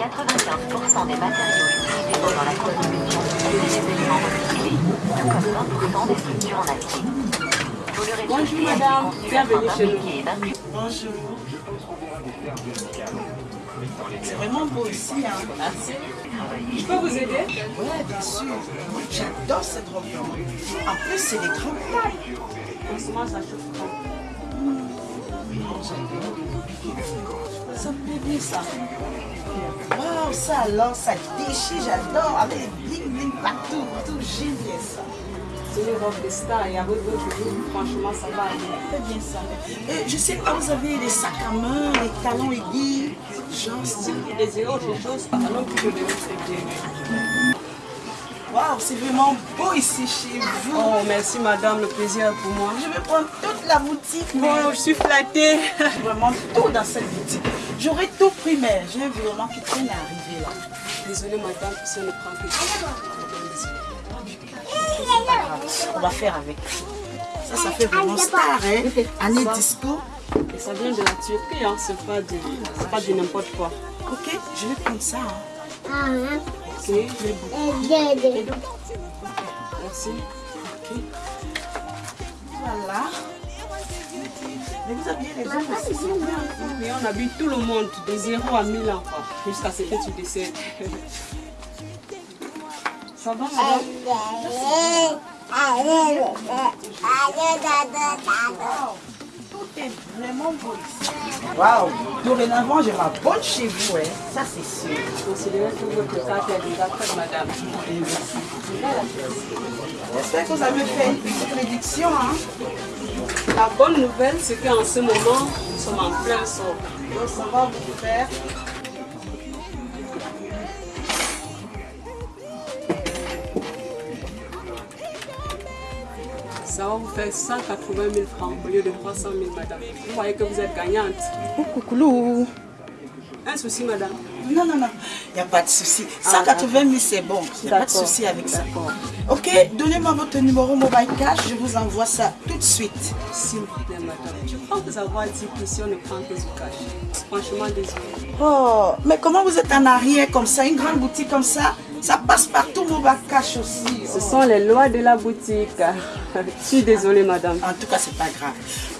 95% des matériaux utilisés pendant la construction étaient des éléments recyclés, tout comme 20% des structures en acier. Tout le Bonjour madame, conçu bienvenue afin chez nous. et Bonjour. C'est vraiment beau ici. Hein. Merci. Je peux vous aider? Ouais, bien sûr. J'adore cette robe. En plus, c'est des grandes tailles. En ce moment, ça chauffe. Ça me plaît bien ça. Waouh, ça alors, ça déchire, j'adore. Avec les bling bling partout, partout, j'aime bien ça. C'est une robe de star et avec votre jour, franchement, ça va aller. Bien ça. Et je sais que vous avez les sacs à main, les talons aiguilles? Genre, Si vous désirez autre chose, alors que je vais vous. Waouh, c'est vraiment beau ici chez vous. Oh, merci madame, le plaisir est pour moi. Je vais prendre toute la boutique. mais- Bon, je suis flattée. vraiment tout dans cette boutique. J'aurais tout pris, mais j'ai un virement qui traîne à arriver là. Désolée madame, si on ne prend que On va faire avec. Ça, ça fait vraiment star, hein. Année disco. Et ça vient de la Turquie, hein. c'est pas c'est pas du n'importe quoi. Ok, je vais prendre ça. hein. Merci. Voilà. Mais vous habillez les hommes aussi, c'est bien. Mais on habille tout le monde de 0 à 1000 ans, jusqu'à ce que tu décèdes. Ça va madame? Vraiment beau ici. Waouh. Dorénavant, je m'abonne chez vous, hein. Ça, c'est sûr. Considérez que votre carte est déjà faite, madame. J'espère que vous avez fait une petite réduction, hein. La bonne nouvelle, c'est qu'en ce moment, nous sommes en plein sort. Donc, ça va vous faire. Ça va vous faire 180 000 francs au lieu de 300 000, madame. Vous voyez que vous êtes gagnante. Coucou. Un souci, madame. Non, non, non, il n'y a pas de souci. 180 000, c'est bon. Il n'y a pas de souci avec ça. Ok, donnez-moi votre numéro mobile cash, je vous envoie ça tout de suite. S'il vous plaît, madame. Je pense que ça va dire qu'ici, on ne prend que du cash. Franchement, désolé. Oh, mais comment vous êtes en arrière comme ça, une grande boutique comme ça? Ça passe partout mobile cash aussi. Ce sont les lois de la boutique. Je suis désolée, madame. En tout cas, c'est pas grave.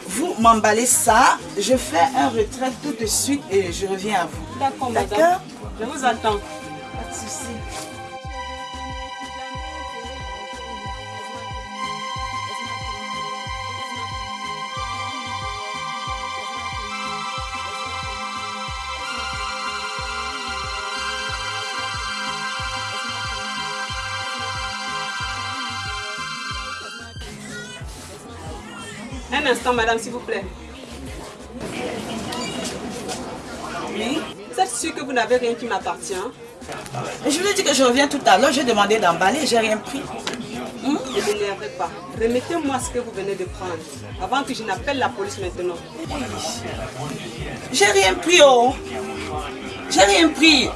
Vous m'emballez ça, je fais un retrait tout de suite et je reviens à vous. D'accord, madame. Je vous attends. Pas de souci. Un instant, madame, s'il vous plaît. Oui Vous êtes sûre que vous n'avez rien qui m'appartient? Je vous ai dit que je reviens tout à l'heure, j'ai demandé d'emballer, j'ai rien pris. Ne m'énervez pas. Remettez-moi ce que vous venez de prendre. Avant que je n'appelle la police maintenant. J'ai rien pris, oh J'ai rien pris.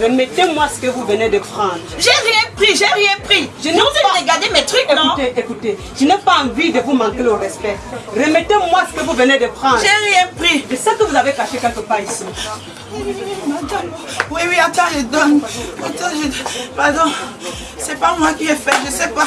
Remettez-moi ce que vous venez de prendre. J'ai rien pris, j'ai rien pris. Je n'ai pas- regardé mes trucs, non? Écoutez, écoutez, je n'ai pas envie de vous manquer le respect. Remettez-moi ce que vous venez de prendre. J'ai rien pris. Je sais que vous avez caché quelque part ici. Madame, oui, oui, attends, je donne. Attends, je... Pardon, c'est pas moi qui ai fait, je sais pas.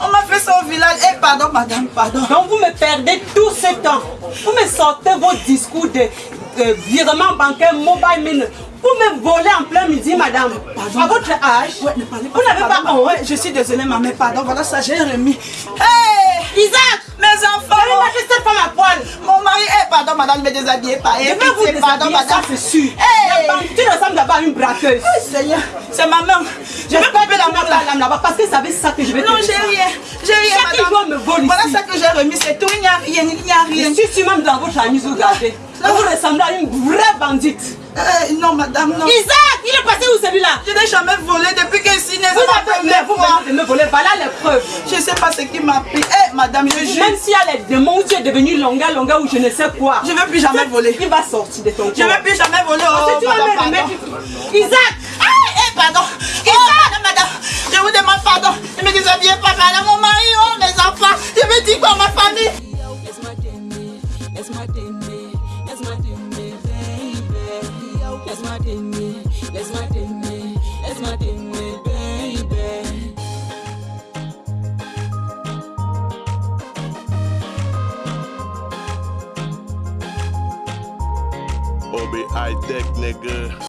On m'a fait ça au village. Eh, pardon, madame, pardon. Donc vous me perdez tout ce temps. Vous me sortez vos discours de euh, virement bancaire, mobile money. Vous me volez en plein midi, madame. À votre âge, Ouais, ne parlez pas. vous n'avez pas Pardon, honte. ouais, je suis désolée, maman, pardon, voilà ça, j'ai remis. Hey, Isaac, mes enfants, allez lâcher cette femme à poil. mon mari, eh, pardon, madame, me déshabillez pas. Je Eh, vous pardon, madame. c'est sûr. Hey. La bandit ressemble d'abord à une braqueuse. Seigneur, c'est ma main. Je vais J'espère que la la lame là-bas parce que ça veut ça que je vais te Non, j'ai rien. J'ai rien, Chaque madame. me vole Voilà ça que j'ai remis, c'est tout. Il n'y a rien, il n'y a rien. Je suis même dans votre chemise, regardez. Vous ressemblez à une vraie bandite. Eh, non, madame, non. Isaac, il est passé où celui-là? Je n'ai jamais volé depuis que n'est Vous ma vous me voler, voilà les preuves. Je ne sais pas ce qui m'a pris. Eh, madame, je jure. Même s'il y a les démons où tu es devenu longa longa ou je ne sais quoi. Je ne veux plus jamais voler. Il va sortir de ton corps. Je ne veux plus jamais voler. Parce Oh, que tu vas madame, me pardon. remettre. Isaac Ah, eh, pardon. Pardon. Ne me déshabillez pas, madame. Mon mari, oh, mes enfants. Je me dis quoi, ma famille? Obi high deck nigga.